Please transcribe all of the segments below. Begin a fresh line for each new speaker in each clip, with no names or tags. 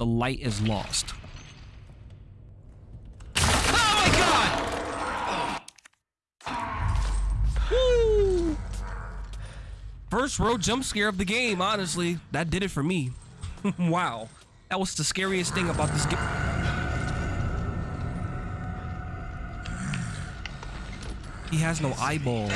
the light is lost. Oh my god! Woo! First row jump scare of the game, honestly. That did it for me. wow. That was the scariest thing about this game. He has no eyeballs.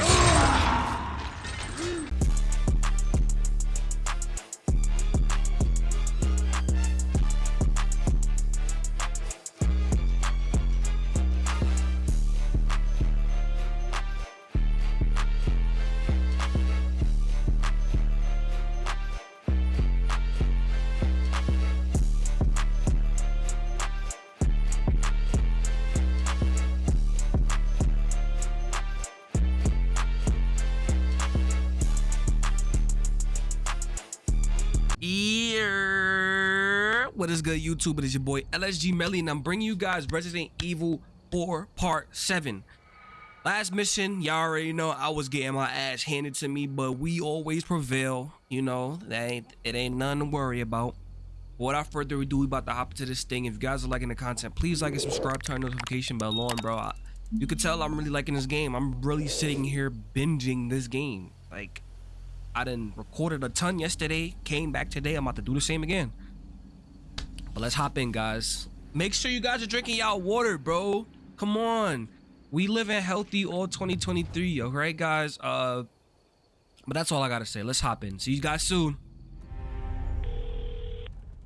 YouTube? It is your boy LSG Melly, and I'm bringing you guys Resident Evil 4 Part 7. Last mission, y'all already know I was getting my ass handed to me, but we always prevail. You know, that ain't it ain't nothing to worry about. Without further ado, we about to hop into this thing. If you guys are liking the content, please like and subscribe, turn notification bell on, bro. I, you can tell I'm really liking this game. I'm really sitting here binging this game. Like, I done recorded a ton yesterday, came back today. I'm about to do the same again. But let's hop in, guys. Make sure you guys are drinking y'all water, bro. Come on. We live in healthy all 2023, all right, guys? Uh, but that's all I gotta say. Let's hop in. See you guys soon.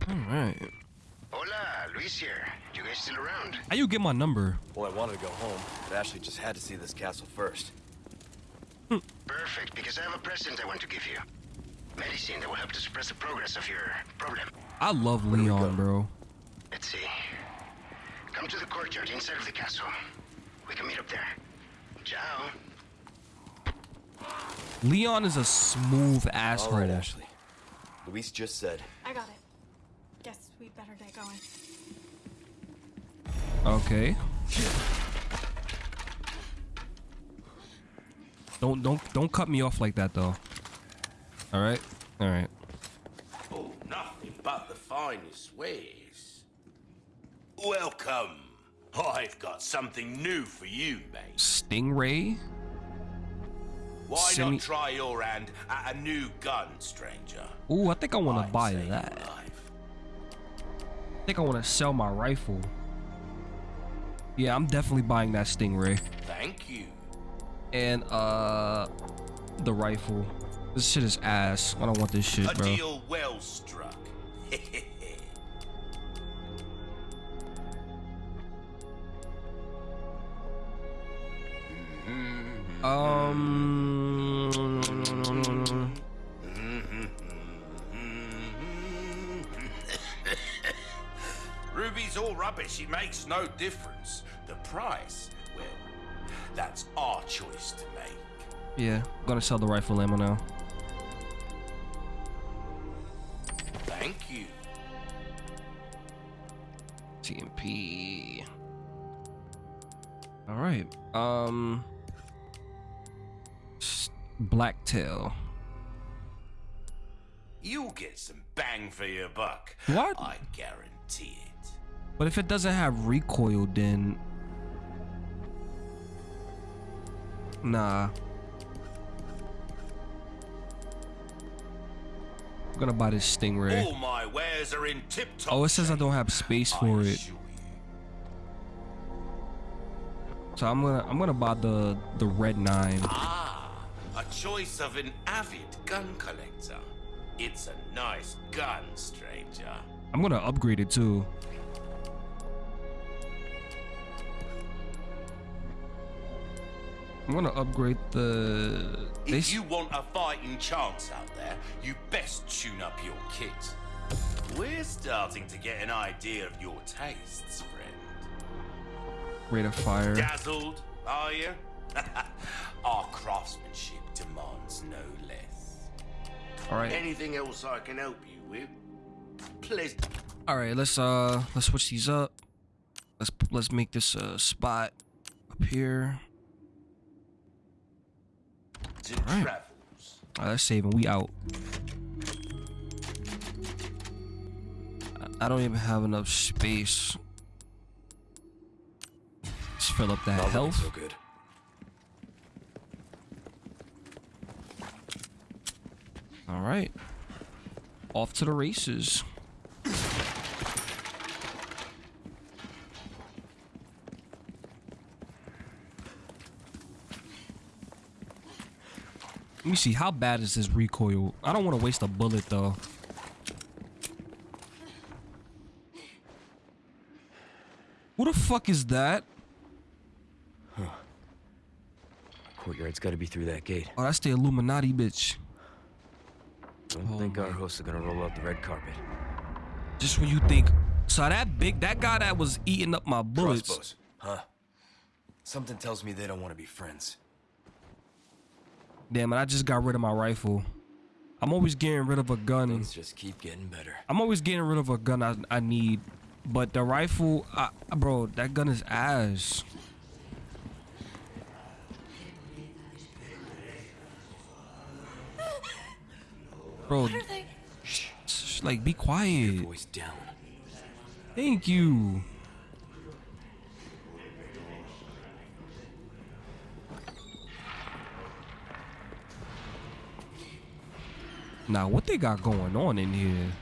All right.
Hola, Luis here. You guys still around?
How you get my number?
Well, I wanted to go home, but Ashley just had to see this castle first.
Perfect, because I have a present I want to give you. Medicine that will help to suppress the progress of your problem.
I love
do we
Leon, bro.
Let's see. Come to the courtyard inside of the castle. We can meet up there. Ciao.
Leon is a smooth ass.
All right. Ashley. Luis just said,
I got it. Guess we better get going.
Okay. Don't don't don't cut me off like that though. All right, all right.
But the finest ways. Welcome. I've got something new for you, mate.
Stingray.
Why
Semi-
not try your hand at a new gun, stranger?
Ooh, I think I want to buy that. I think I want to sell my rifle. Yeah, I'm definitely buying that Stingray
Thank you.
and uh the rifle. This shit is ass. I don't want this shit,
A
bro.
deal well struck.
Um.
Ruby's all rubbish. It makes no difference. The price, well, that's our choice to make.
Yeah, gonna sell the rifle ammo now.
Thank you.
TMP. All right. Um. Blacktail.
You'll get some bang for your buck.
What?
I guarantee it.
But if it doesn't have recoil, then nah. I'm gonna buy this Stingray.
All my wares are in tip-top
Oh, it says I don't have space for it, so I'm gonna I'm gonna buy the the red nine.
Ah, a choice of an avid gun collector. It's a nice gun, stranger.
I'm gonna upgrade it too. I'm gonna upgrade the.
If you want a fighting chance out there, you best tune up your kit. We're starting to get an idea of your tastes, friend.
rate of fire.
Dazzled, are you? Our craftsmanship demands no less.
All right.
Anything else I can help you with? Please.
All right. Let's uh let's switch these up. Let's let's make this uh spot up here.
To
right.
travels.
All right, let's save and we out. I don't even have enough space. Let's fill up that
Not
health.
so good.
All right. Off to the races. Me see how bad is this recoil. I don't want to waste a bullet though. Who the fuck is that? Huh.
Courtyard's got to be through that gate.
Oh, that's the Illuminati bitch.
Don't
Oh
think our hosts are gonna roll out the red carpet.
Just when you think, so that big, that guy that was eating up my bullets.
Crossbows, huh? Something tells me they don't want to be friends.
Damn it, I just got rid of my rifle. I'm always getting rid of a gun.
Things just keep getting better.
I'm always getting rid of a gun I, I need. But the rifle, I, bro, that gun is ass. Bro,
What are they?
sh- like, be quiet.
Your Voice down.
Thank you. Now, what they got going on in here?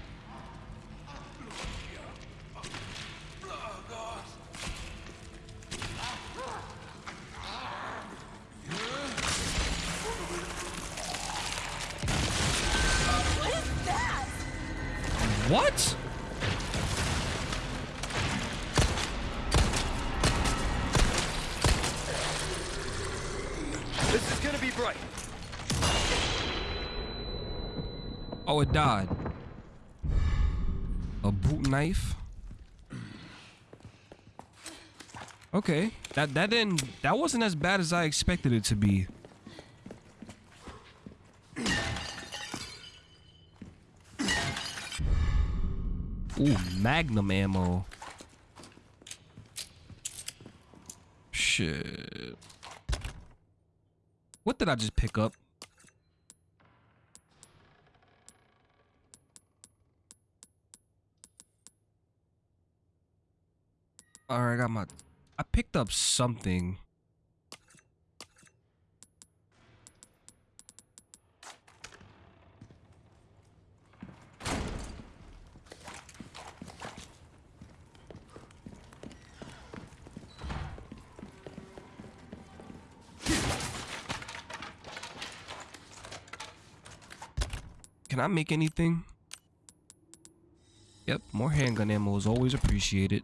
That that didn't that wasn't as bad as I expected it to be. Ooh, magnum ammo. Shit. What did I just pick up? Alright, I got my. I picked up something. Can I make anything? Yep, more handgun ammo is always appreciated.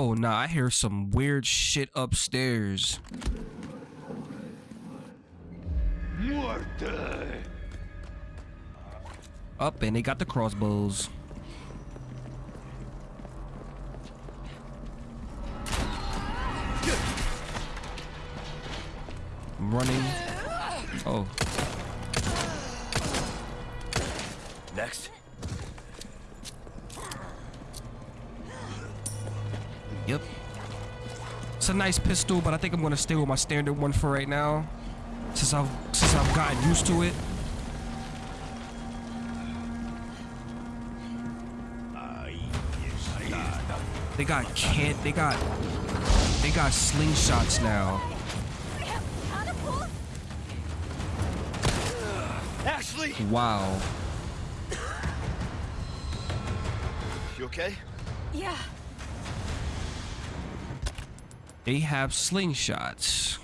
Oh, nah, I hear some weird shit upstairs. Up, and they got the crossbows. I'm running. Oh,
Next.
Yep. It's a nice pistol, but I think I'm gonna stay with my standard one for right now. Since I've since I've gotten used to it. They got can't they got they got slingshots now.
We have catapults?
Ashley,
Wow.
you okay?
Yeah.
They have slingshots.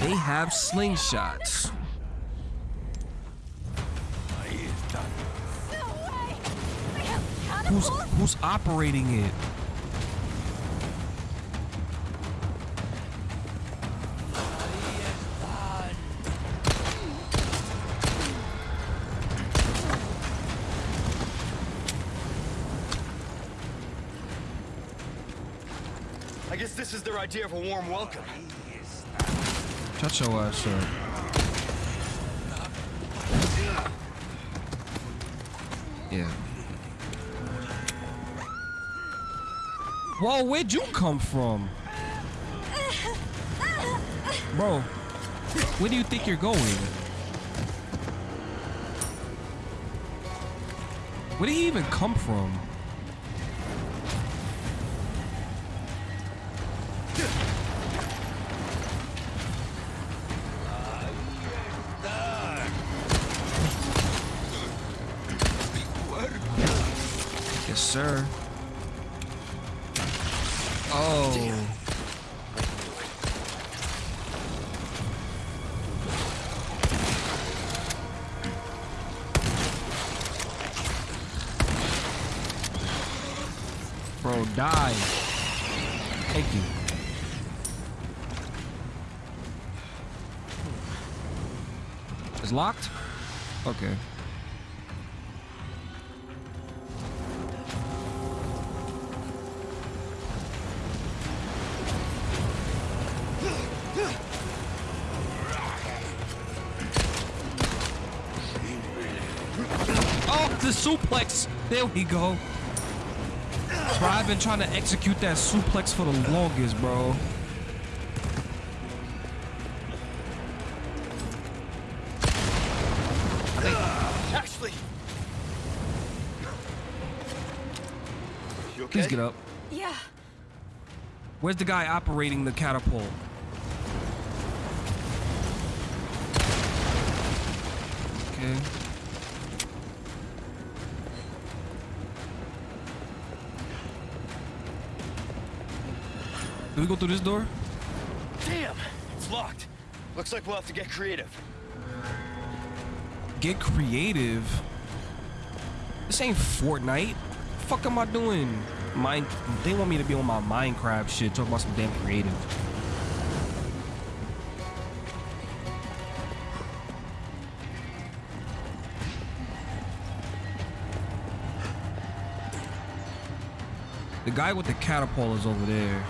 They have slingshots.
No way! We have
Who's who's operating it?
Idea of a warm welcome.
Shut your ass. Yeah. Whoa, where'd you come from? Bro, where do you think you're going? Where did he even come from? Yes, sir. Oh. Damn. Bro, die. Thank you. It's locked? Okay. There we go. Bro, I've been trying to execute that suplex for the longest, bro.
Ashley! You okay?
Please get up.
Yeah.
Where's the guy operating the catapult? Okay. We go through this door?
Damn! It's locked. Looks like we'll have to get creative.
Get creative. This ain't Fortnite. The fuck am I doing? Mine. They want me to be on my Minecraft shit. Talk about some damn creative. The guy with the catapult is over there.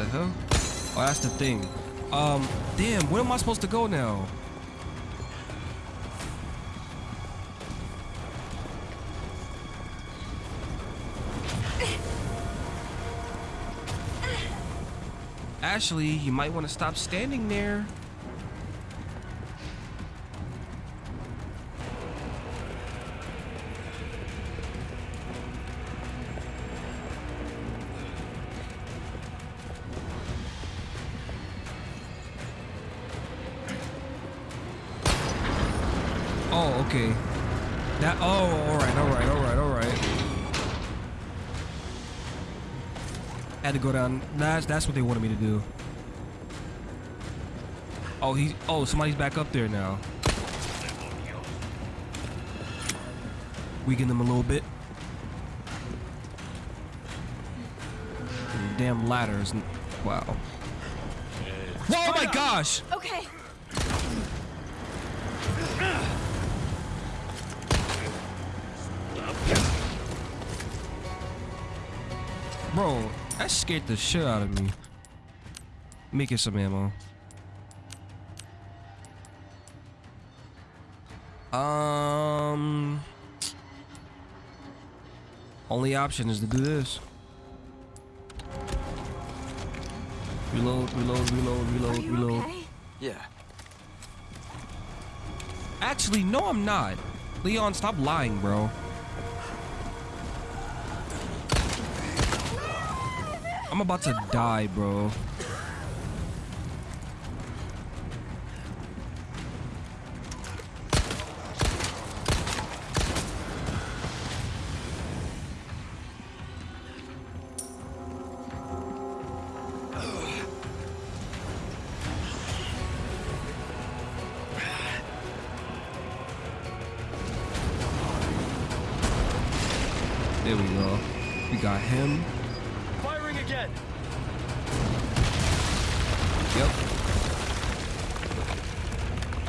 The hell? Oh, that's the thing. Um, damn, where am I supposed to go now? Ashley, you might want to stop standing there. Okay. That. Oh, all right, all right, all right, all right. Had to go down. That's that's what they wanted me to do. Oh, he. Oh, somebody's back up there now. Weaken them a little bit. Damn ladders. Wow. Whoa, oh my gosh!
Okay.
Bro, that scared the shit out of me. Make it some ammo. Um, only option is to do this. Reload, reload, reload, reload, reload.
okay?
Yeah.
Actually, no, I'm not. Leon, stop lying, bro. I'm about to die, bro.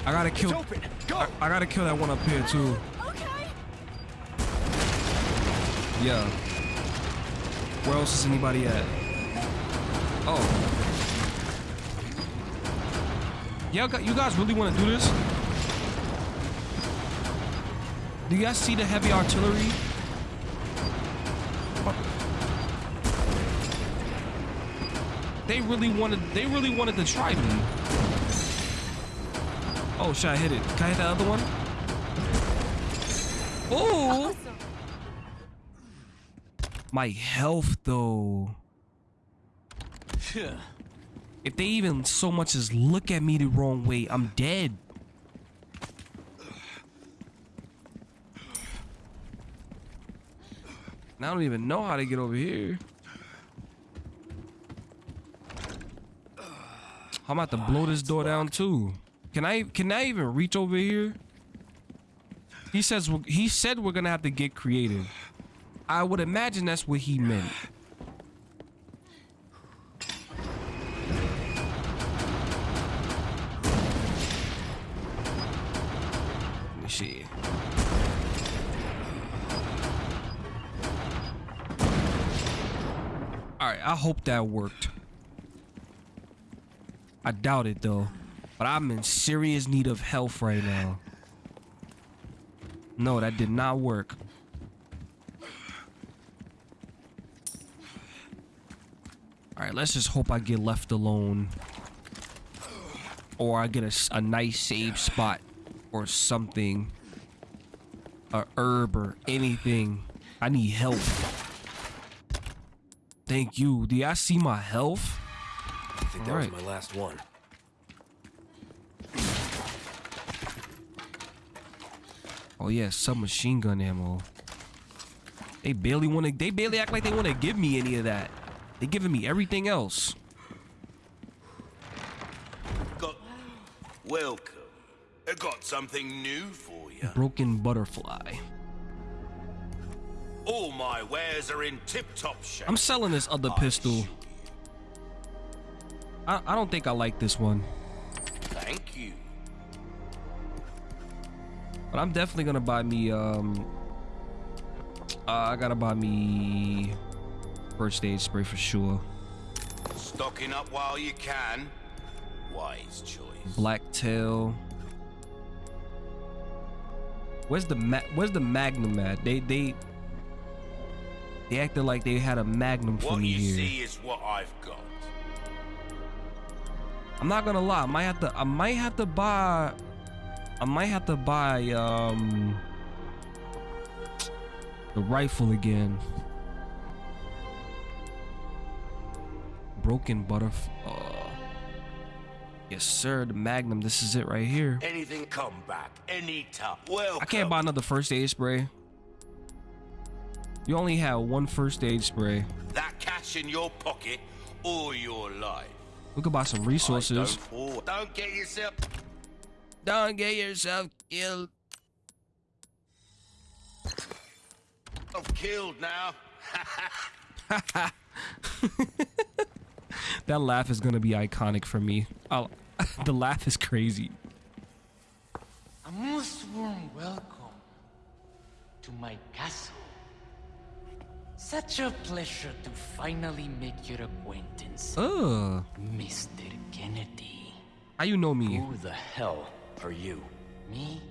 I gotta kill.
Go!
I, I gotta kill that one up here too.
Okay.
Yeah. Where else is anybody at? Oh. Yeah, you guys really want to do this? Do you guys see the heavy artillery? They really wanted. They really wanted to try me. Oh, should I hit it? Can I hit the other one? Oh, my health though. If they even so much as look at me the wrong way, I'm dead. I don't even know how to get over here. I'm about to blow this door down too. Can I can I even reach over here? He says he said we're gonna have to get creative. I would imagine that's what he meant. Let me see. All right, I hope that worked. I doubt it though, but I'm in serious need of health right now. No, that did not work. All right, let's just hope I get left alone. Or I get a, a nice save spot or something. A herb or anything. I need help. Thank you. Do y'all see my health?
I think that
Alright.
was my last one.
Oh yeah, submachine gun ammo. They barely want to. They barely act like they want to give me any of that. They giving me everything else.
Got. Welcome. I got something new for you.
Broken butterfly.
All my wares are in tip-top shape.
I'm selling this other pistol. I, I don't think I like this one,
Thank you.
But I'm definitely gonna buy me. Um, uh, I gotta buy me first aid spray for sure.
Stocking up while you can. Wise choice.
Black tail. Where's the ma- Where's the Magnum at? They they they acted like they had a Magnum for
What
me
you see is what I've got.
I'm not gonna lie. I might have to. I might have to buy. I might have to buy um the rifle again. Broken butterf. Uh, yes, sir. The Magnum. This is it right here.
Anything come back anytime. Well,
I can't buy another first aid spray. You only have one first aid spray.
that cash in your pocket all your life.
We could buy some resources.
Don't, don't get yourself.
Don't get yourself killed.
I'm killed now.
That laugh is gonna be iconic for me. I'll, the laugh is crazy.
A most warm welcome to my castle. Such a pleasure to finally make your acquaintance,
Ugh.
Mr. Kennedy.
How you know me?
Who the hell are you?
Me?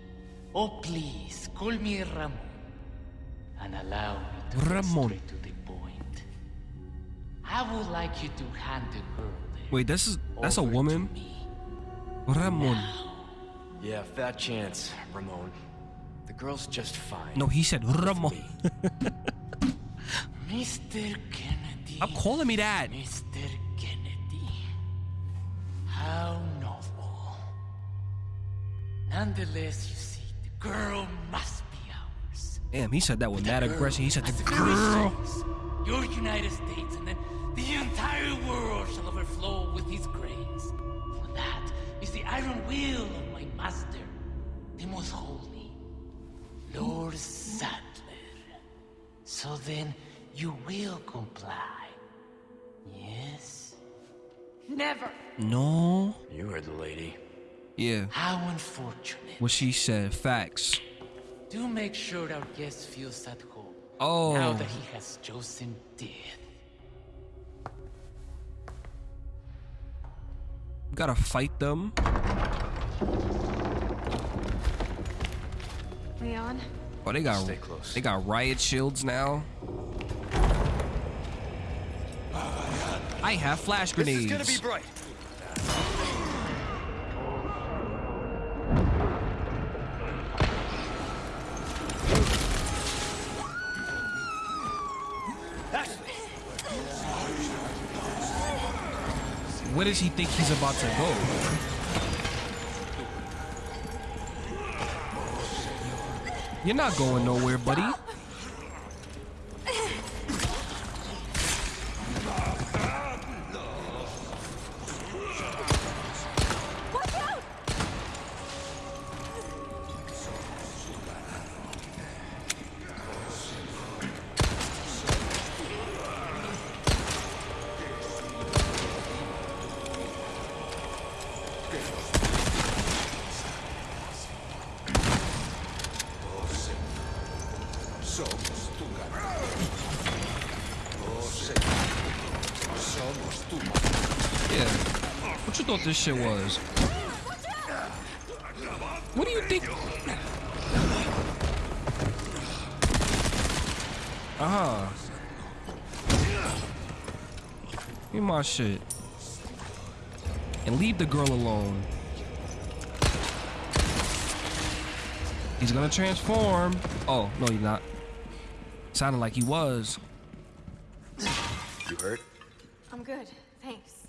Oh, please, call me Ramon. And allow me to get
Ramon.
straight to the point. I would like you to hand the girl there
Wait, this is that's a woman.
me.
Ramon.
Yeah, fat chance, Ramon. The girl's just fine.
No, he said Ramon.
Mr. Kennedy.
I'm calling me that.
Mr. Kennedy. How novel. Nonetheless, you see, the girl must be ours.
Damn, he said that with mad
The girl
aggression. He said
must
the girl.
us, Your United States, and then the entire world shall overflow with his grace. For that is the iron will of my master, the most holy, Lord Saddler. So then, you will comply. Yes?
Never.
No.
You heard the lady.
Yeah.
How unfortunate.
What she said. Facts.
Do make sure our guest feels at home.
Oh.
Now that he has chosen death.
We gotta fight them.
Leon?
Oh, they got
Stay close.
they got riot shields now. Ah, I have flash grenades.
This is gonna be bright.
Does he think he's about to go? You're not going nowhere, buddy. What thought this shit was? What do you think? Uh huh. Give my shit. And leave the girl alone. He's gonna transform. Oh, no, he's not. Sounded like he was.
You hurt?
I'm good, thanks.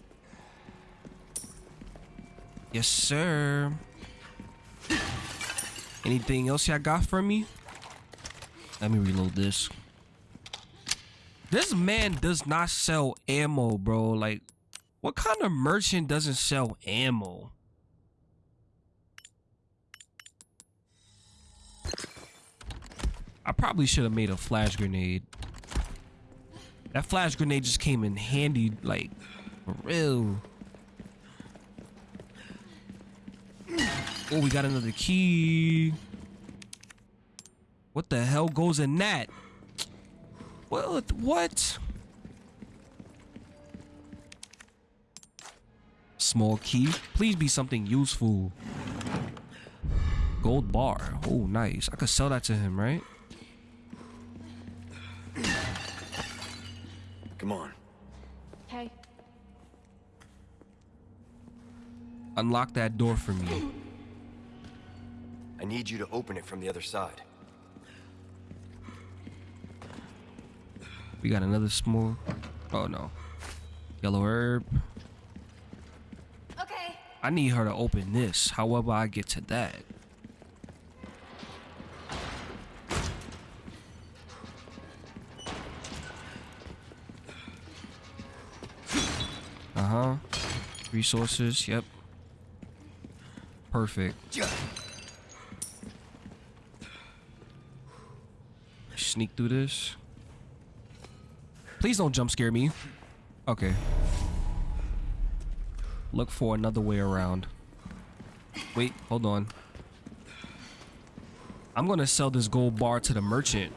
Yes, sir. Anything else y'all got for me? Let me reload this. This man does not sell ammo, bro. Like, what kind of merchant doesn't sell ammo? I probably should have made a flash grenade. That flash grenade just came in handy, like, for real. Oh, we got another key. What the hell goes in that? Well, What? Small key. Please be something useful. Gold bar. Oh, nice. I could sell that to him, right?
Come on.
Hey,
Unlock that door for me.
I need you to open it from the other side.
We got another small. Oh no. Yellow herb.
okay.
I need her to open this. However, I get to that. Uh huh. Resources. Yep. Perfect. Sneak through this. Please don't jump scare me. Okay. Look for another way around. Wait, hold on. I'm gonna sell this gold bar to the merchant.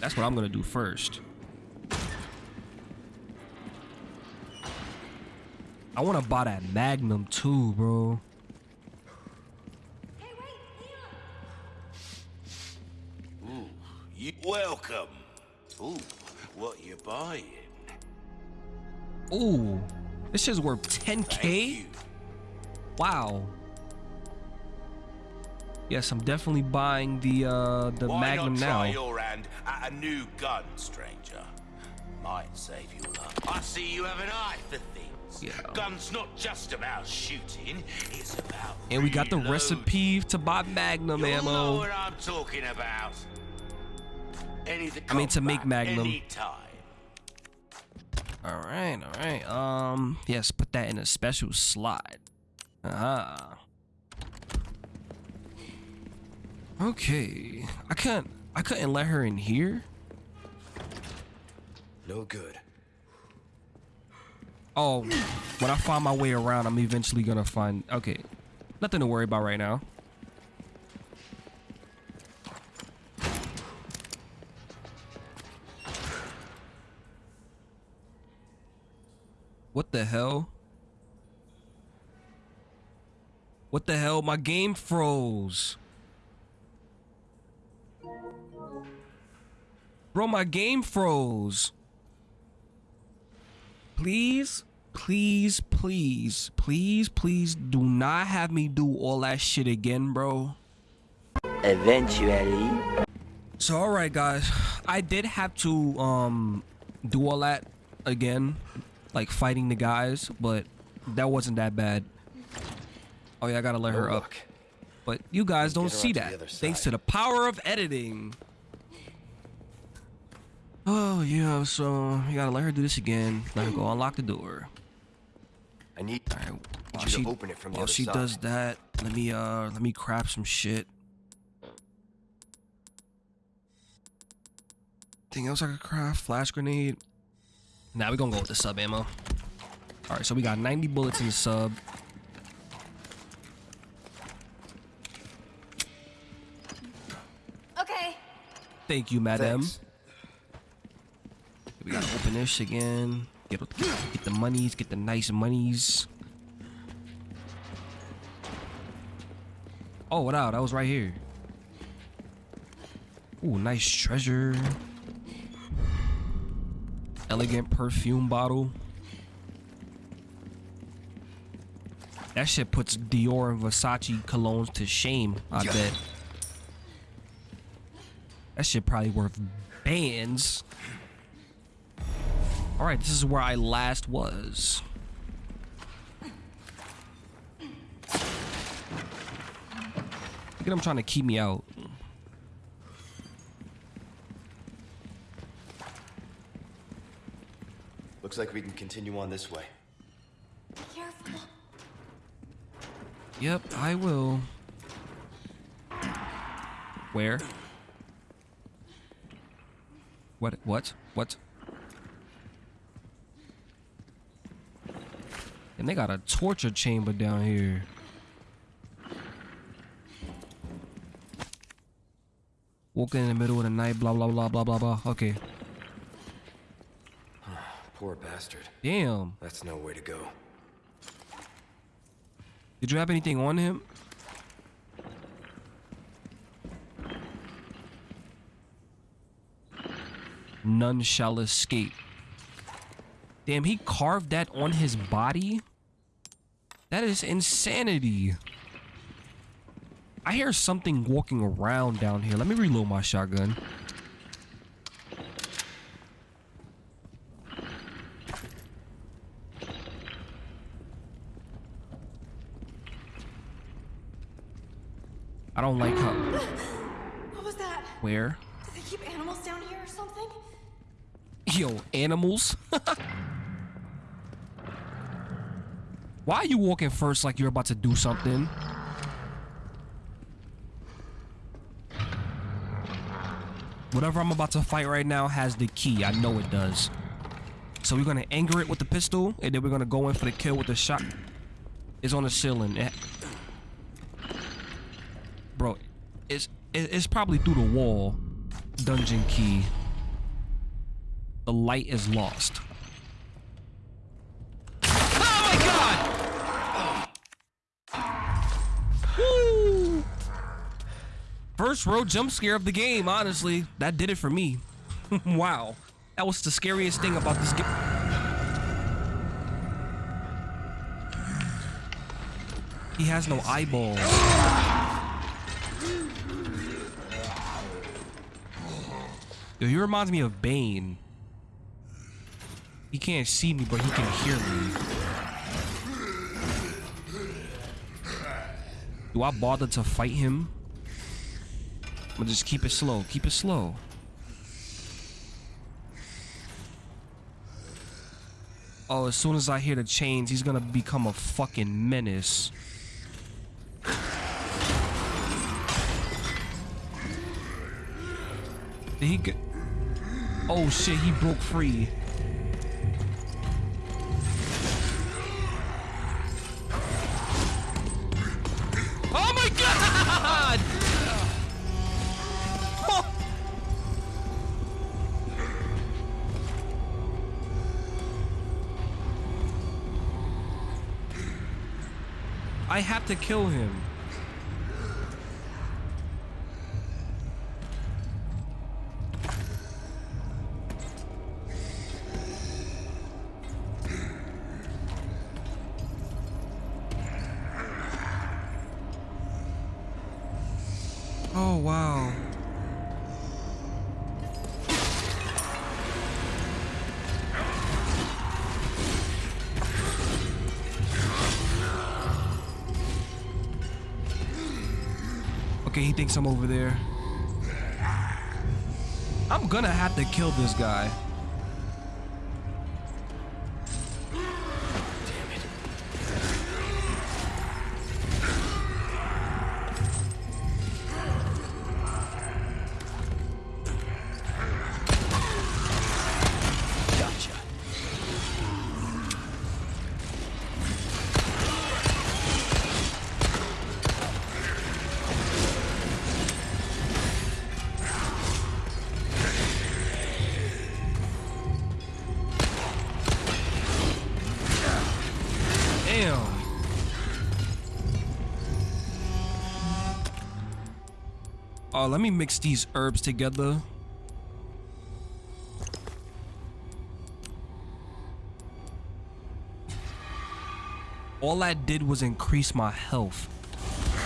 That's what I'm gonna do first. I wanna buy that Magnum too, bro.
Ooh,
this shit's worth 10k. Wow. Yes, I'm definitely buying the uh the
Why
Magnum
not
now.
your hand at a new gun, stranger? Might save you luck. I see you have an eye for things.
Yeah.
Guns not just about shooting, it's about
And we got the
reloading.
recipe to buy Magnum
You'll know
ammo.
what I'm talking about. Anything
I mean, to make Magnum.
Anytime.
All right, all right. Um, yes, put that in a special slot. Ah. Okay. I can't. I couldn't let her in here.
No good.
Oh, when I find my way around, I'm eventually gonna find. Okay, nothing to worry about right now. What the hell? What the hell? My game froze. Bro, my game froze. Please? please, please, please, please do not have me do all that shit again, bro.
Eventually.
So all right, guys, I did have to um do all that again, like fighting the guys, but that wasn't that bad. Oh yeah, I gotta let her up. But you guys don't see that,
the
thanks to the power of editing. Oh yeah, so you gotta let her do this again. Let her go unlock the door.
I need
All right, while
you to
she,
open it from the
while she
side.
does that, let me uh let me crap some shit. Anything else I could craft? Flash grenade. Now we gonna go with the sub ammo. All right, so we got 90 bullets in the sub.
Okay.
Thank you, madam.
Thanks.
We gotta open this again. Get, get the monies, get the nice monies. Oh, what out? That was right here. Ooh, nice treasure. Elegant perfume bottle. That shit puts Dior and Versace colognes to shame, I bet. That shit probably worth bands. All right, this is where I last was. Look at him trying to keep me out.
Looks like we can continue on this way.
Careful.
Yep, I will. Where? What? What? What? And they got a torture chamber down here. Walking in the middle of the night, blah blah blah blah blah blah. Okay.
Poor bastard.
Damn.
That's no way to go.
Did you have anything on him? None shall escape. Damn, he carved that on his body? That is insanity. I hear something walking around down here. Let me reload my shotgun. I don't like how.
What was that?
Where?
Do they keep animals down here or something?
Yo, animals. Why are you walking first like you're about to do something? Whatever I'm about to fight right now has the key. I know it does. So we're gonna anger it with the pistol, and then we're gonna go in for the kill with the shot. It's on the ceiling. It- Bro, it's probably through the wall. Dungeon key. The light is lost. Oh my god! Woo! First row jump scare of the game, honestly. That did it for me. wow. That was the scariest thing about this game. He has no eyeballs. Yo, he reminds me of Bane. He can't see me, but he can hear me. Do I bother to fight him? I'm gonna just keep it slow. Keep it slow. Oh, as soon as I hear the chains, he's gonna become a fucking menace. Did he get? Oh shit, he broke free. Oh my god! I have to kill him. He thinks I'm over there. I'm gonna have to kill this guy. Oh, let me mix these herbs together. All that did was increase my health.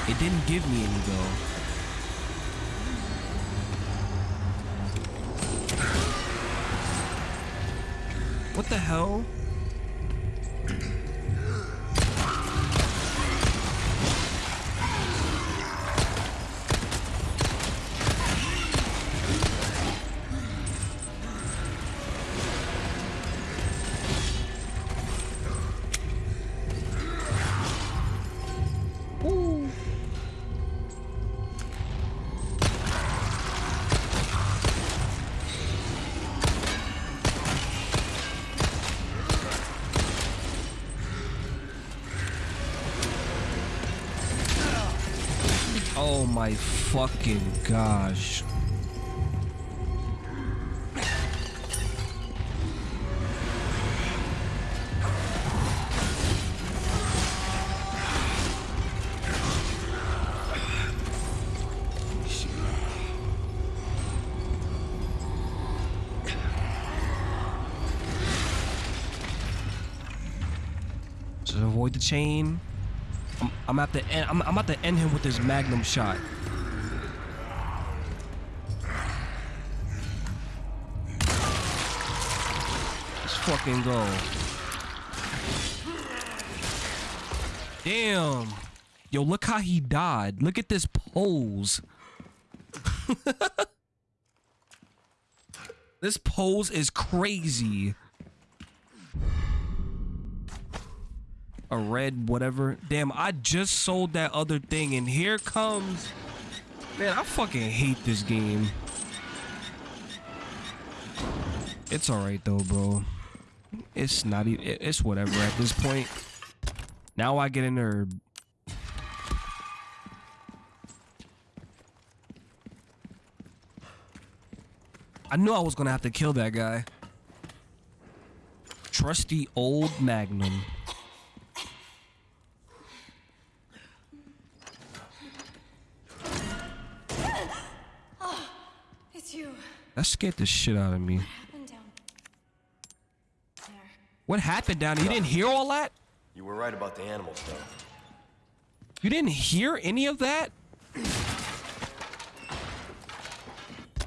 It didn't give me any though. What the hell? Fucking gosh. Avoid the chain. I'm, I'm at the end. I'm, I'm about to end him with this magnum shot. Fucking go. Damn. Yo, look how he died. Look at this pose. this pose is crazy. a red whatever. Damn, I just sold that other thing and here comes Man, I fucking hate this game. It's alright though, bro. It's not even it's whatever at this point. Now I get an herb. I knew I was gonna have to kill that guy. Trusty old Magnum.
It's you.
That scared the shit out of me.
And down there.
What happened down there? You didn't hear all that?
You were right about the animals, though.
You didn't hear any of that?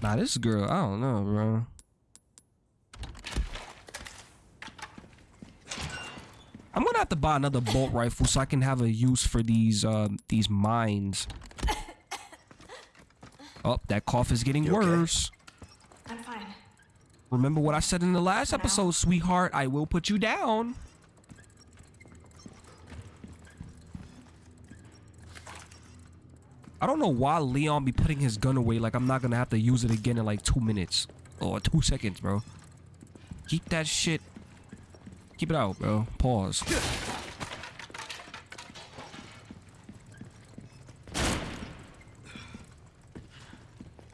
Nah, this girl, I don't know, bro. I'm gonna have to buy another bolt rifle so I can have a use for these uh, these mines. Oh, that cough is getting
You
worse.
Fine.
Remember what I said in the last episode, sweetheart? I will put you down. I don't know why Leon be putting his gun away like I'm not gonna have to use it again in like two minutes or two seconds, bro. Keep that shit. Keep it out, bro. Pause.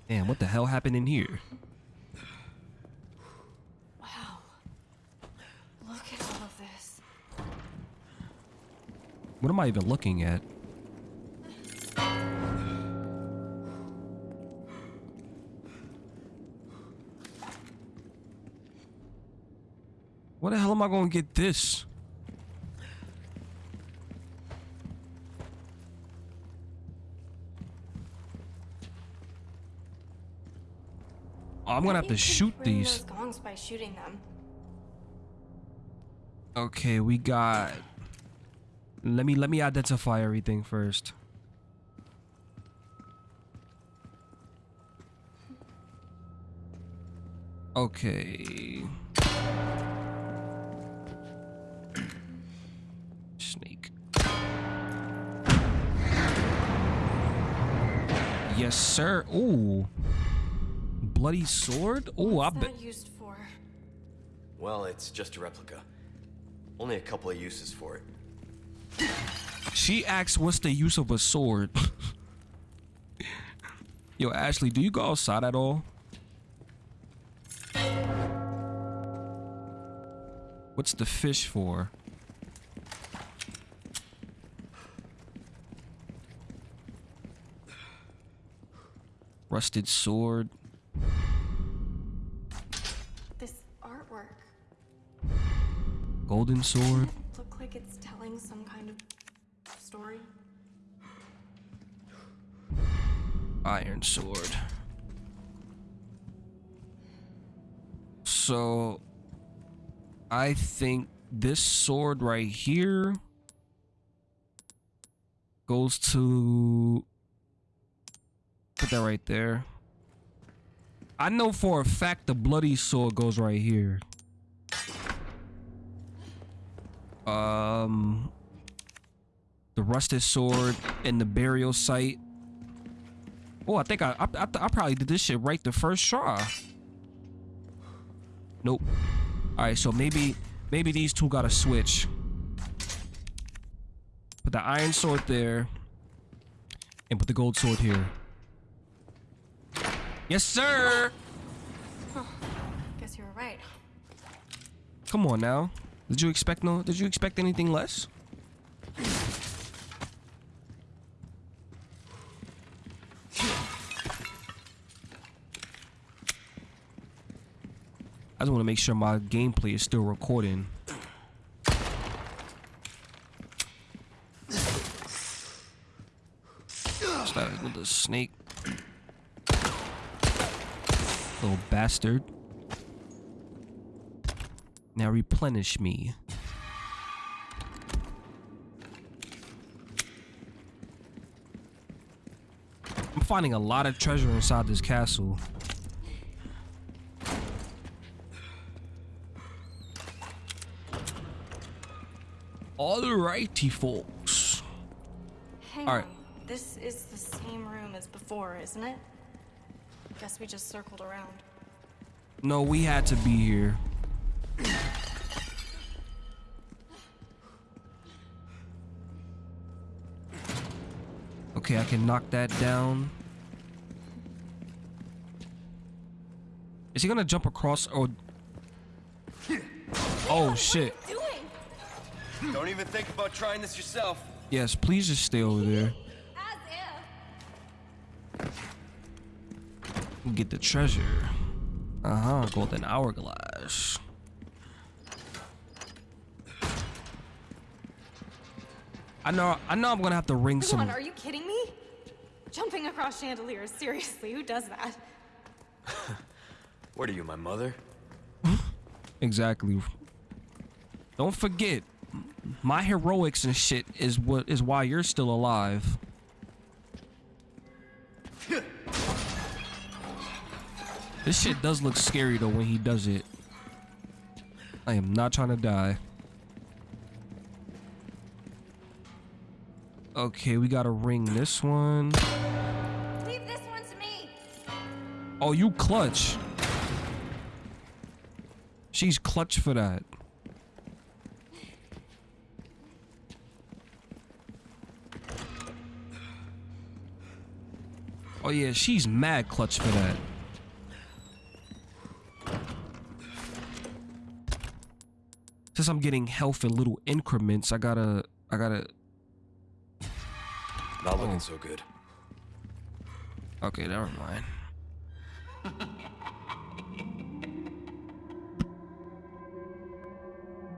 Damn, what the hell happened in here?
Wow. Look at all of this.
What am I even looking at? What the hell am I gonna get this? I'm gonna have to
Maybe you could
shoot these.
By shooting them.
Okay, we got. Let me let me identify everything first. Okay. Snake. Yes, sir. Ooh. Bloody sword? Ooh, I
What's
bet.
used for?
Well, it's just a replica. Only a couple of uses for it.
She asks, "What's the use of a sword?" Yo, Ashley, do you go outside at all? What's the fish for? Rusted sword.
This artwork.
Golden sword.
Look like it's telling some kind of story.
Iron sword. So I think this sword right here goes to put that right there. I know for a fact the bloody sword goes right here. Um the rusted sword and the burial site Oh, I think I, I, I, I probably did this shit right the first try. Nope. All right, so maybe maybe these two gotta switch. Put the iron sword there, and put the gold sword here. Yes, sir.
Guess you were right.
Come on now. Did you expect no? Did you expect anything less? Just want to make sure my gameplay is still recording. Started with the snake. Little bastard. Now replenish me. I'm finding a lot of treasure inside this castle. Alrighty, folks.
Hang
All right.
on. This is the same room as before, isn't it? I Guess we just circled around.
No, we had to be here. Okay, I can knock that down. Is he gonna jump across or? Oh shit!
Doing?
Don't even think about trying this yourself.
Yes, please just stay over there.
As if.
Get the treasure. Uh huh. Golden hourglass. I know. I know. I'm gonna have to ring
Come
some.
on, are you kidding me? Jumping across chandeliers, seriously, who does that?
What are you, my mother?
Exactly. Don't forget, my heroics and shit is what is why you're still alive. This shit does look scary though when he does it. I am not trying to die. Okay, we gotta ring this one.
Leave this one to me.
Oh, you clutch. She's clutch for that. Oh yeah, she's mad clutch for that. Since I'm getting health in little increments, I gotta, I gotta.
Not looking so good.
Okay, never mind.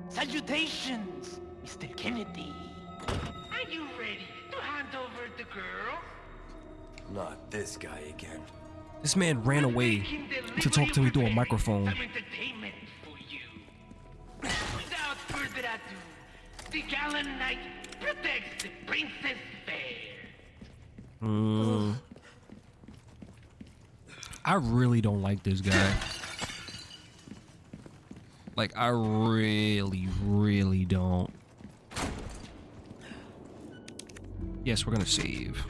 Salutations, Mr. Kennedy. Are you ready to hand over the girl?
Not this guy again.
This man ran away to talk to me through a microphone.
Some entertainment for you. Without further ado, the gallant knight protects the princess fair.
I really don't like this guy. Like, I really, really don't. Yes, we're gonna save.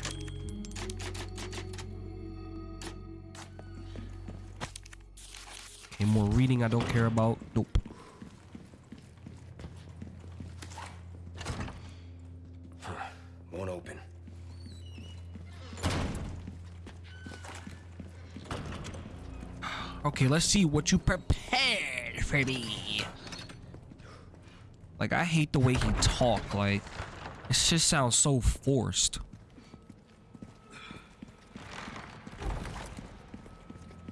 Okay, more reading I don't care about. Nope.
Won't open.
Okay, let's see what you prepared for me. Like, I hate the way he talk. Like, it just sounds so forced.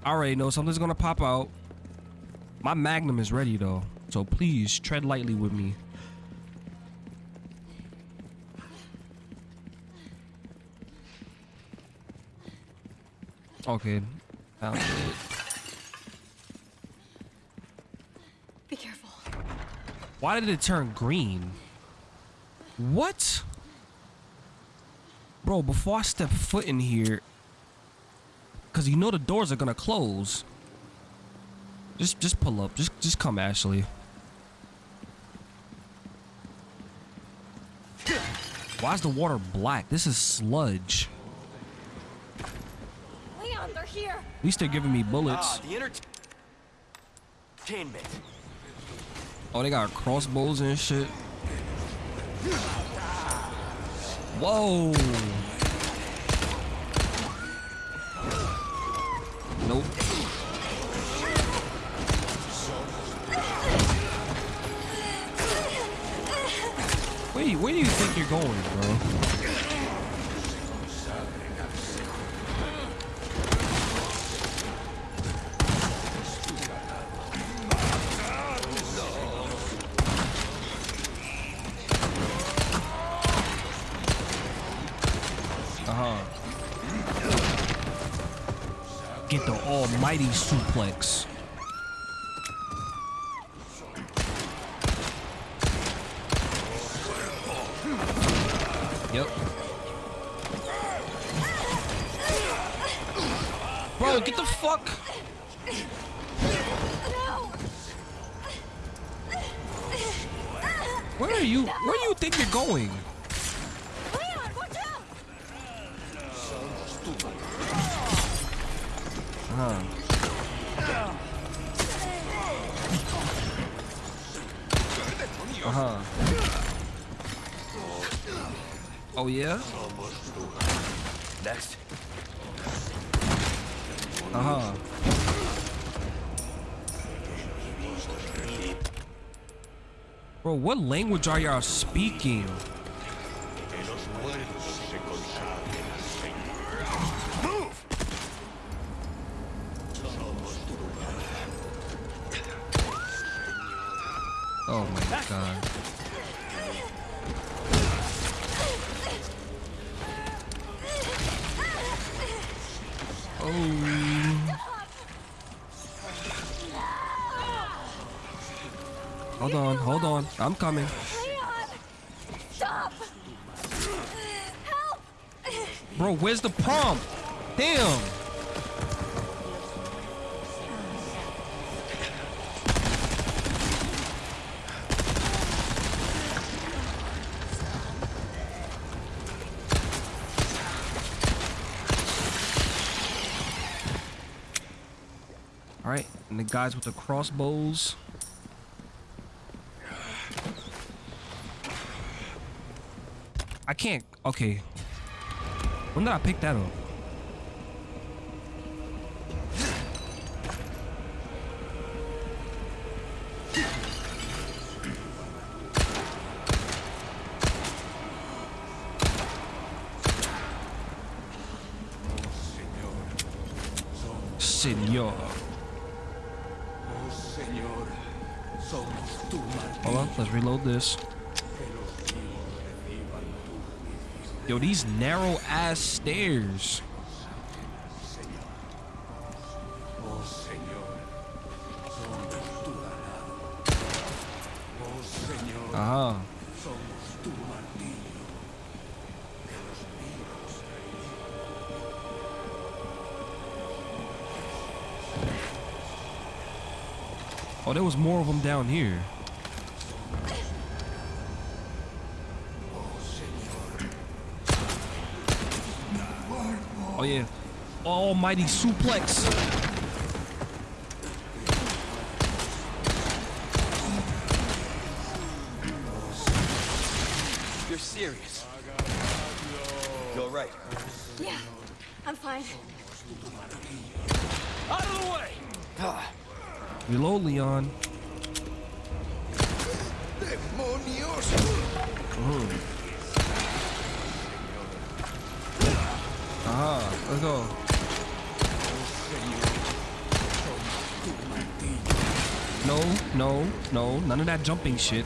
I already know something's gonna pop out. My magnum is ready though, so please tread lightly with me. Okay, found it.
Be careful.
Why did it turn green? What? Bro, before I step foot in here, because you know the doors are gonna close. Just just pull up. Just just come, Ashley. Why is the water black? This is sludge.
Leon, they're here.
At least they're giving me bullets.
Ah, the entertainment.
Oh, they got crossbows and shit. Whoa. Nope. You- where do you think you're going, bro? Uh-huh. Get the almighty suplex. What language are y'all speaking? Hold on. I'm coming.
Stop! Help!
Bro, where's the pump? Damn. All right, and the guys with the crossbows. Can't. Okay. When did I pick that up? Yo, these narrow ass stairs.
Ah.
Oh, there was more of them down here. Oh, yeah. Almighty suplex.
You're serious. You're right.
Yeah, I'm fine.
Out of the way! Ah.
Reload, Leon.
¡Demonios!
Let's go. No, no, no. None of that jumping shit.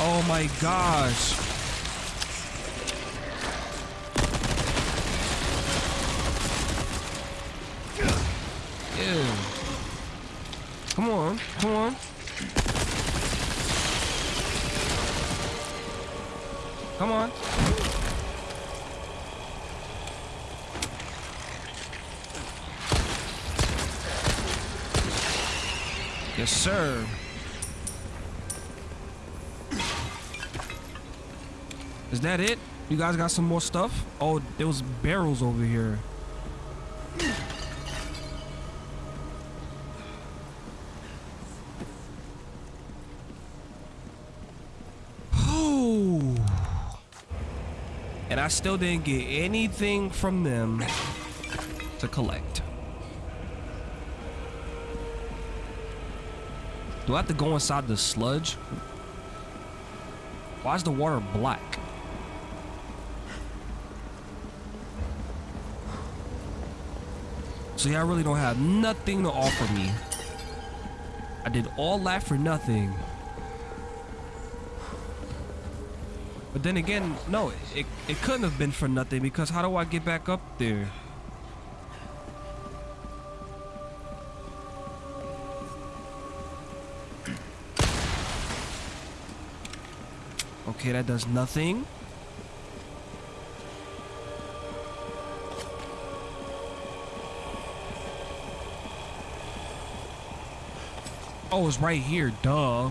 Oh my gosh. Ew. Come on, come on. Come on. Yes, sir. Is that it? You guys got some more stuff? Oh, there was barrels over here. I still didn't get anything from them to collect. Do I have to go inside the sludge? Why is the water black? So y'all really don't have nothing to offer me. I did all that for nothing. But then again, no, it, it couldn't have been for nothing because how do I get back up there? Okay, that does nothing. Oh, it's right here, duh.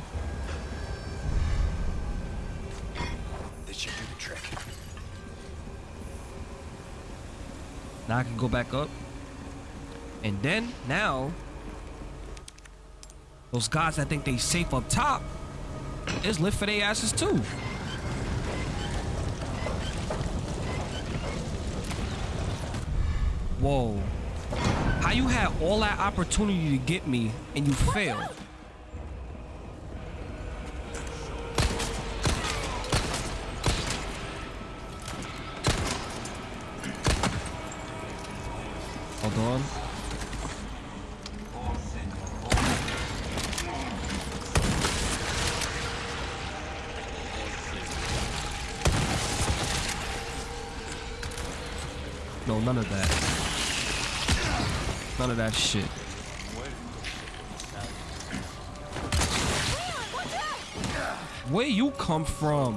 Now I can go back up. And then, now, those guys that think they safe up top is lit for their asses too. Whoa. How you had all that opportunity to get me and you failed? That shit. Where you come from?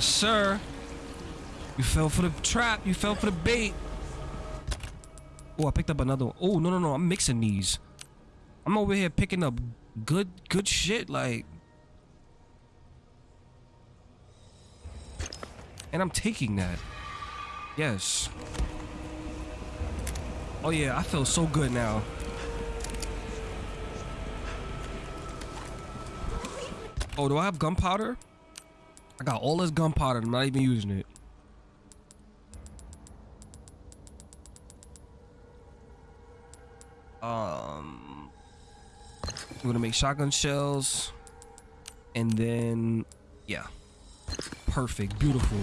Yes, sir. You fell for the trap. You fell for the bait. Oh, I picked up another one. Oh, no, no, no. I'm mixing these. I'm over here picking up good, good shit. Like, and I'm taking that. Yes. Oh yeah, I feel so good now. Oh, do I have gunpowder? I got all this gunpowder. I'm not even using it. Um, we're gonna make shotgun shells, and then yeah, perfect, beautiful.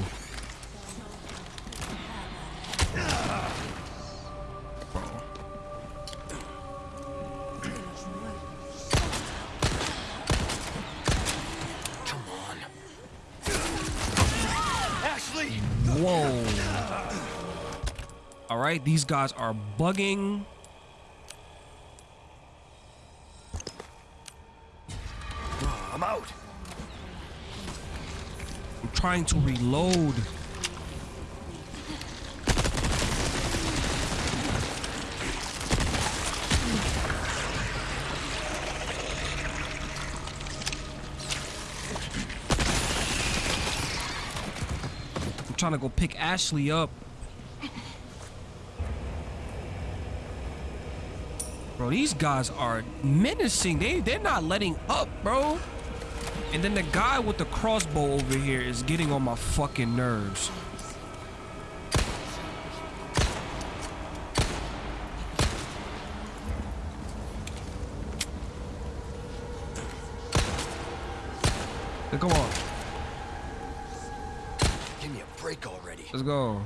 Right, these guys are bugging.
Ah, I'm out.
I'm trying to reload. I'm trying to go pick Ashley up. Bro, these guys are menacing. They they're not letting up, bro. And then the guy with the crossbow over here is getting on my fucking nerves. Come on,
Give me a break already.
let's go.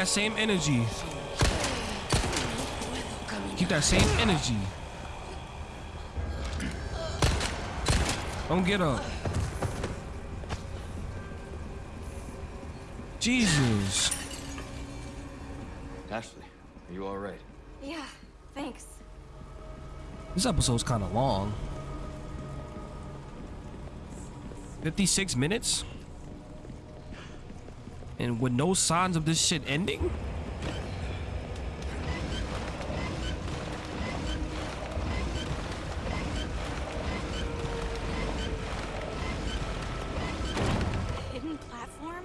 That same energy. Keep that same energy. Don't get up. Jesus.
Ashley, are you all right?
Yeah, thanks.
This episode's kind of long. 56 minutes? And with no signs of this shit ending?
Hidden platform?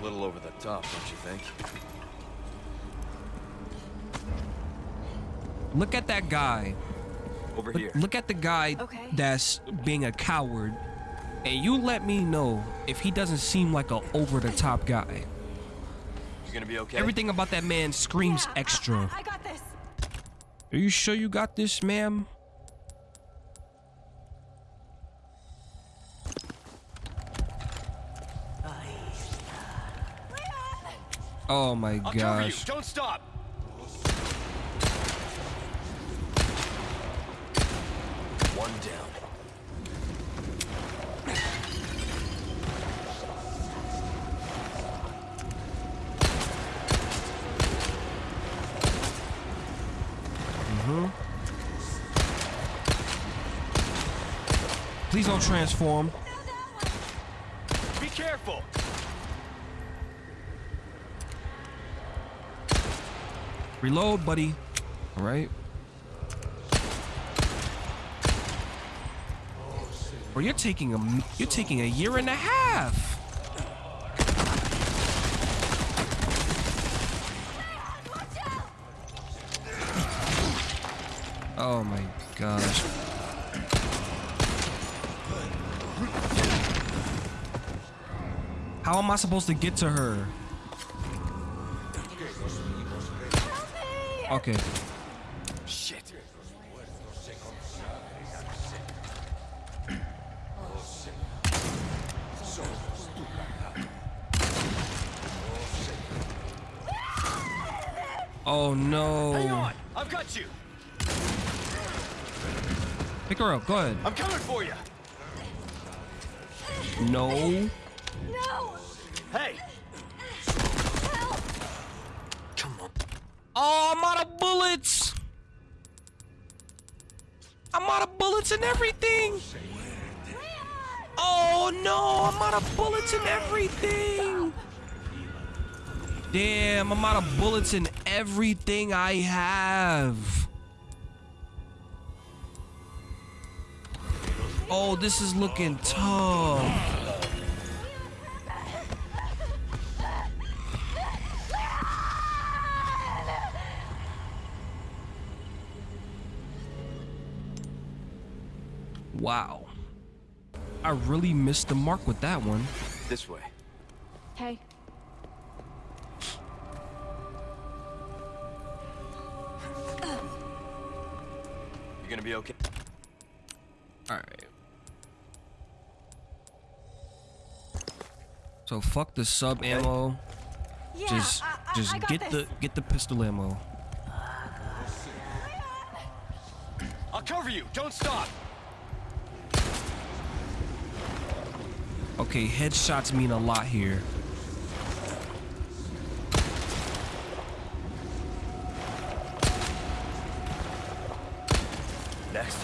A little over the top, don't you think?
Look at that guy.
Over
Look,
here.
look at the guy
Okay.
that's being a coward. And you let me know if he doesn't seem like a over the top guy.
You gonna be okay?
Everything about that man screams
Yeah,
extra.
I, I got this.
Are you sure you got this, ma'am? Oh my
I'll cover you.
gosh.
Don't stop. One down.
Transform.
Be careful.
Reload, buddy. All right. Bro, you're taking a you're taking a year and a half. Oh my gosh. How am I supposed to get to her? Okay.
Shit.
Oh no.
Hang on. I've got you.
Pick her up. Go ahead.
I'm coming for you.
No.
No!
Hey. Come on.
Oh, I'm out of bullets. I'm out of bullets and everything. Oh no, I'm out of bullets and everything. Damn, I'm out of bullets and everything I have. Oh, this is looking tough. Wow. I really missed the mark with that one.
This way.
Hey,
You're gonna be okay?
Alright. So fuck the sub ammo.
yeah,
just
I, I,
just
I got
get
this.
the get the pistol ammo.
I'll cover you. Don't stop.
Okay, headshots mean a lot here.
Next.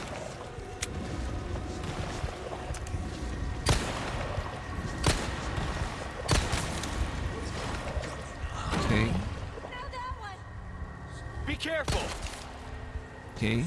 Okay,
Be careful.
okay.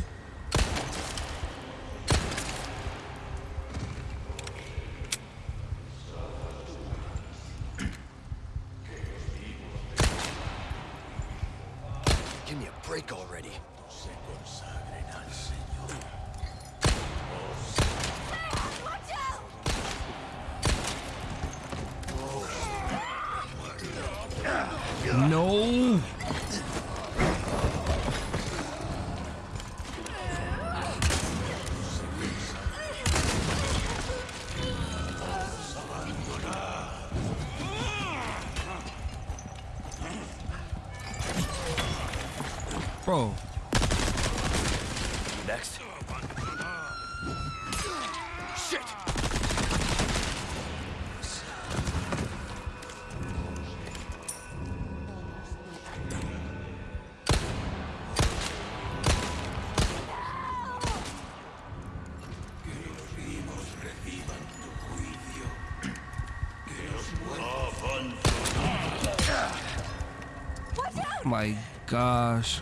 Bro,
Next. Shit.
my gosh.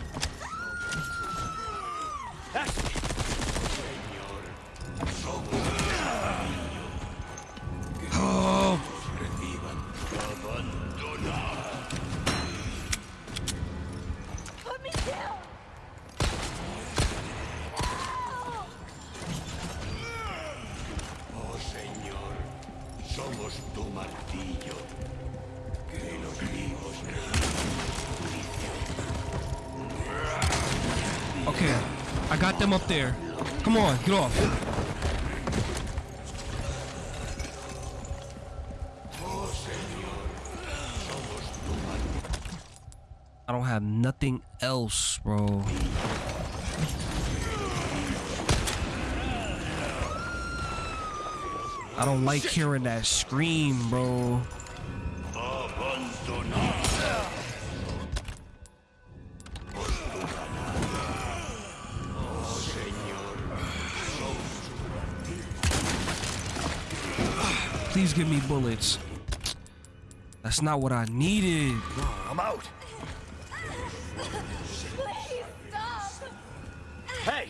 I got them up there. Come on, get off. I don't have nothing else, bro. I don't like hearing that scream, bro. Please give me bullets. That's not what I needed.
I'm out.
Please stop.
Hey,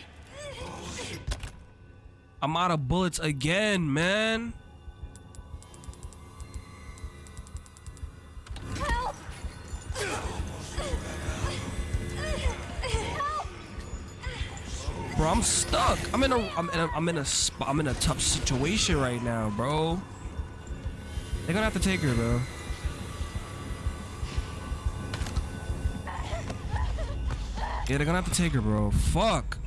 I'm out of bullets again, man.
Help. Help.
Bro, I'm stuck. I'm in a I'm in a I'm in a spot I'm in a tough situation right now, bro. They're gonna have to take her, bro. Yeah, they're gonna have to take her, bro. Fuck.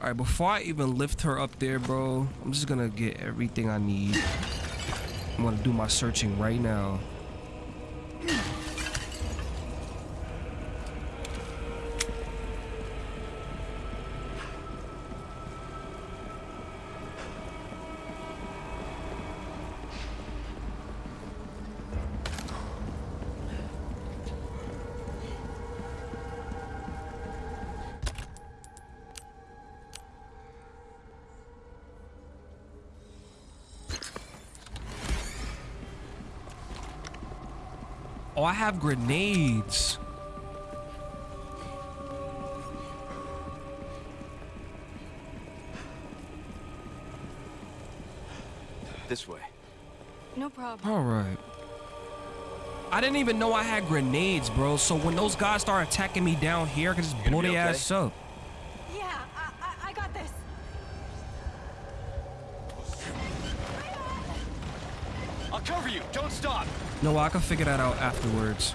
Alright, before I even lift her up there, bro, I'm just gonna get everything I need. I'm gonna do my searching right now. Oh, I have grenades.
this way.
No problem.
All right. I didn't even know I had grenades, bro. So when those guys start attacking me down here, I can just blow their
okay?
ass up.
Don't stop.
No, I can figure that out afterwards.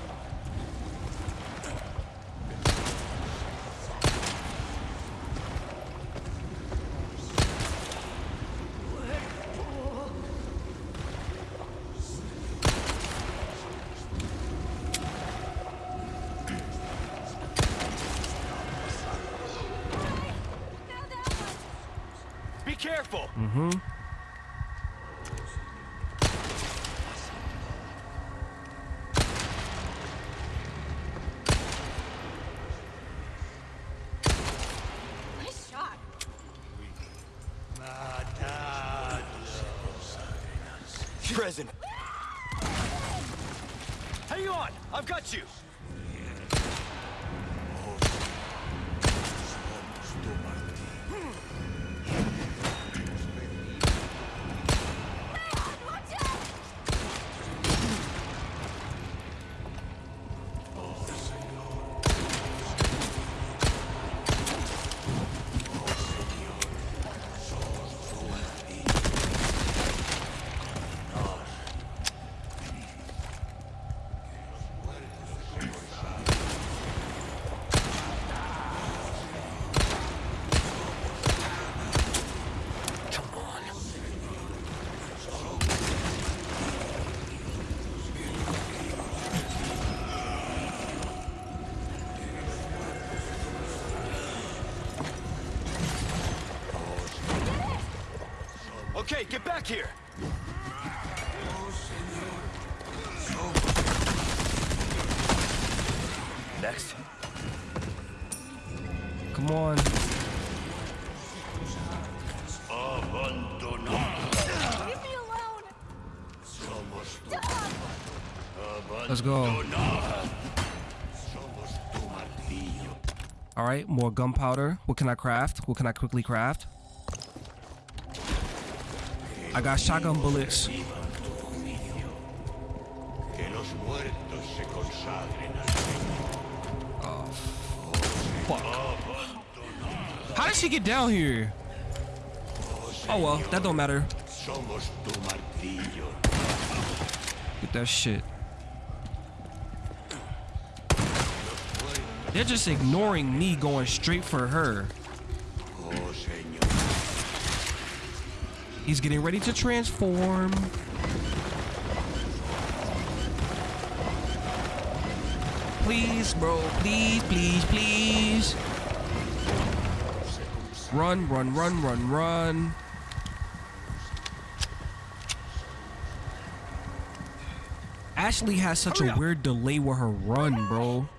Okay, get back here. Next.
Come on.
Leave me alone. Stop.
Let's go. All right, more gunpowder. What can I craft? What can I quickly craft? I got shotgun bullets.
Que los muertos se consagren al oh,
Fuck. How did she get down here? Oh well, that don't matter. Get that shit. They're just ignoring me going straight for her. He's getting ready to transform. Please, bro. Please, please, please. Run, run, run, run, run. Ashley has such a oh, weird delay with her run, bro.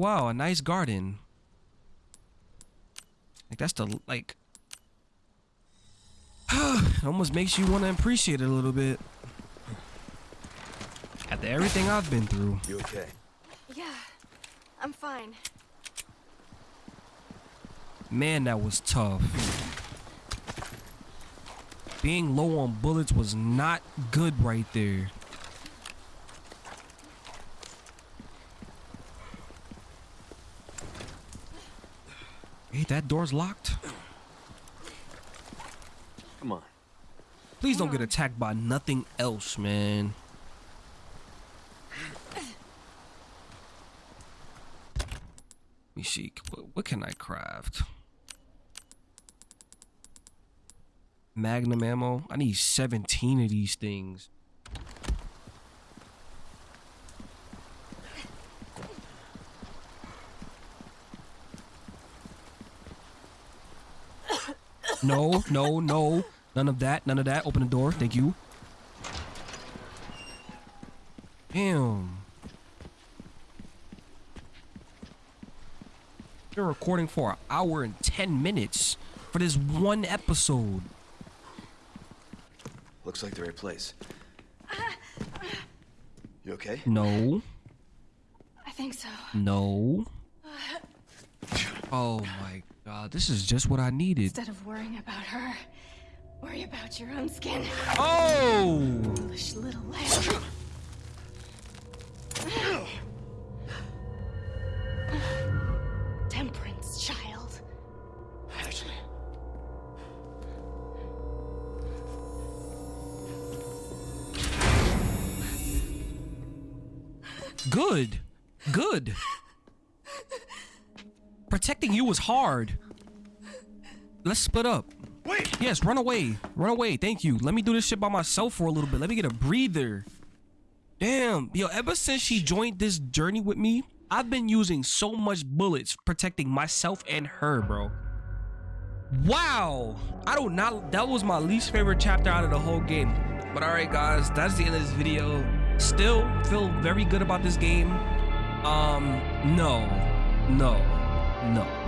Wow, a nice garden. Like that's the like it almost makes you want to appreciate it a little bit. After everything I've been through.
You okay?
Yeah, I'm fine.
Man, that was tough. Being low on bullets was not good right there. Hey, that door's locked.
Come on.
Please don't get attacked by nothing else, man. Let me see. What, what can I craft? Magnum ammo. I need 17 of these things. No, no, no. None of that. None of that. Open the door. Thank you. Damn. Been recording for an hour and 10 minutes for this one episode.
Looks like the right place. You okay?
No.
I think so.
No. Uh, oh my god. This is just what I needed.
Instead of worrying about her, worry about your own skin.
Oh!
Foolish little lamb.
You was hard. Let's split up.
Wait!
Yes, run away. Run away. Thank you. Let me do this shit by myself for a little bit. Let me get a breather. Damn. Yo, ever since she joined this journey with me, I've been using so much bullets protecting myself and her, bro. Wow. I do not know. that was my least favorite chapter out of the whole game. But alright guys, that's the end of this video. Still feel very good about this game. Um, no, no, no.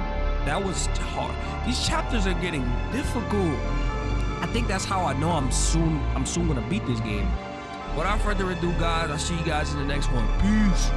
That was hard. These chapters are getting difficult. I think that's how I know I'm soon I'm soon gonna beat this game. Without further ado, guys, I'll see you guys in the next one. Peace.